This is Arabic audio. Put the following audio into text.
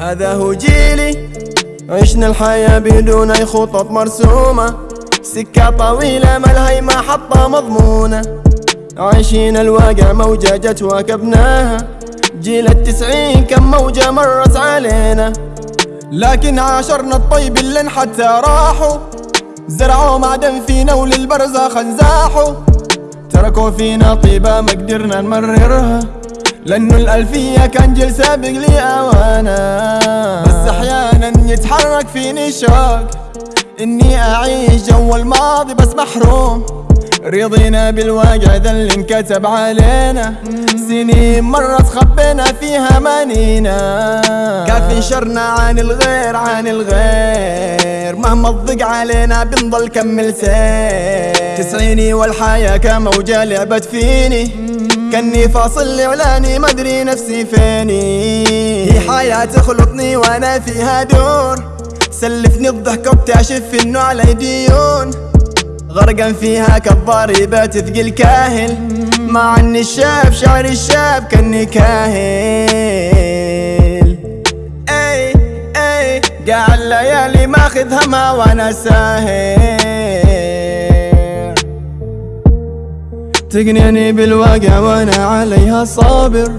هذا هو جيلي. عشنا الحياة بدون أي خطط مرسومة. سكة طويلة ملهي محطة مضمونة. عايشين الواقع موجة جت واكبناها. جيل التسعين كم موجة مرت علينا. لكن عاشرنا الطيب اللي حتى راحوا زرعوا معدن فينا وللبرزخ انزاحوا تركوا فينا طيبة ما قدرنا نمررها. لأنه الألفية كان جيل سابق لي أوانا. بس أحيانا يتحرك فيني شوق. إني أعيش جو الماضي بس محروم. رضينا بالواقع ذا اللي انكتب علينا. سنين مرت خبينا فيها مانينا كافي شرنا عن الغير عن الغير. مهما تضيق علينا بنضل كمل سير تسعيني والحياة كموجة لعبت فيني. كني فاصل لعلاني مدري نفسي فيني. هي حياة تخلطني وأنا فيها دور. سلفني الضحك وبتعشف انه علي ديون غرقان فيها كالضاربة تثقل كاهل. مع اني الشاب شعري الشاب كأني كاهل. إي إي قاع الليالي ماخذ هما وأنا ساهر تقنعني بالواقع وأنا عليها صابر.